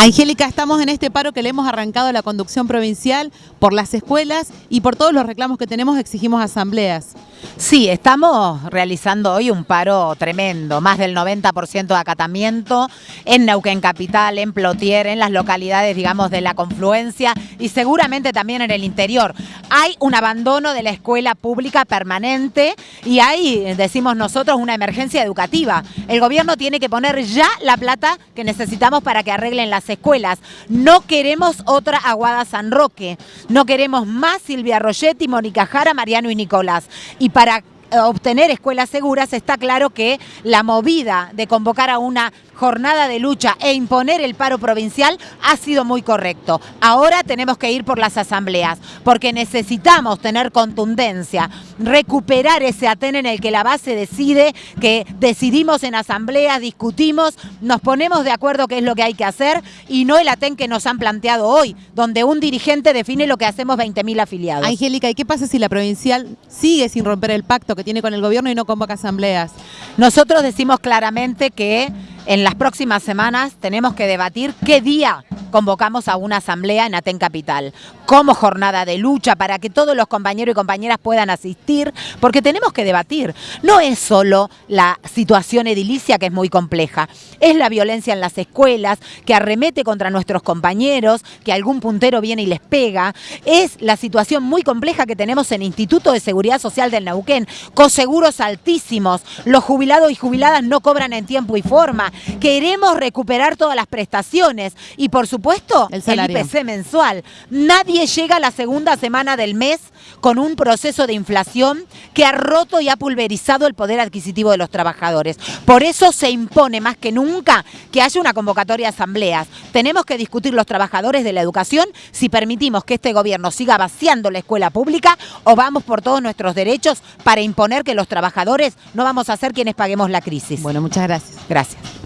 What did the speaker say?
Angélica, estamos en este paro que le hemos arrancado a la conducción provincial por las escuelas y por todos los reclamos que tenemos exigimos asambleas. Sí, estamos realizando hoy un paro tremendo, más del 90% de acatamiento en Neuquén Capital, en Plotier, en las localidades, digamos, de la confluencia y seguramente también en el interior. Hay un abandono de la escuela pública permanente y hay, decimos nosotros, una emergencia educativa. El gobierno tiene que poner ya la plata que necesitamos para que arreglen las escuelas. No queremos otra Aguada San Roque, no queremos más Silvia Rogetti, Mónica Jara, Mariano y Nicolás. Y para obtener escuelas seguras, está claro que la movida de convocar a una jornada de lucha e imponer el paro provincial ha sido muy correcto. Ahora tenemos que ir por las asambleas, porque necesitamos tener contundencia, recuperar ese Aten en el que la base decide, que decidimos en asambleas, discutimos, nos ponemos de acuerdo qué es lo que hay que hacer y no el Aten que nos han planteado hoy, donde un dirigente define lo que hacemos 20.000 afiliados. Angélica, ¿y qué pasa si la provincial sigue sin romper el pacto que tiene con el gobierno y no convoca asambleas? Nosotros decimos claramente que en las próximas semanas tenemos que debatir qué día convocamos a una asamblea en Aten Capital, como jornada de lucha para que todos los compañeros y compañeras puedan asistir, porque tenemos que debatir. No es solo la situación edilicia que es muy compleja, es la violencia en las escuelas, que arremete contra nuestros compañeros, que algún puntero viene y les pega, es la situación muy compleja que tenemos en Instituto de Seguridad Social del Neuquén, con seguros altísimos, los jubilados y jubiladas no cobran en tiempo y forma, queremos recuperar todas las prestaciones y por supuesto el, IPC mensual. Nadie llega a la segunda semana del mes con un proceso de inflación que ha roto y ha pulverizado el poder adquisitivo de los trabajadores. Por eso se impone más que nunca que haya una convocatoria de asambleas. Tenemos que discutir los trabajadores de la educación si permitimos que este gobierno siga vaciando la escuela pública o vamos por todos nuestros derechos para imponer que los trabajadores no vamos a ser quienes paguemos la crisis. Bueno, muchas gracias. Gracias.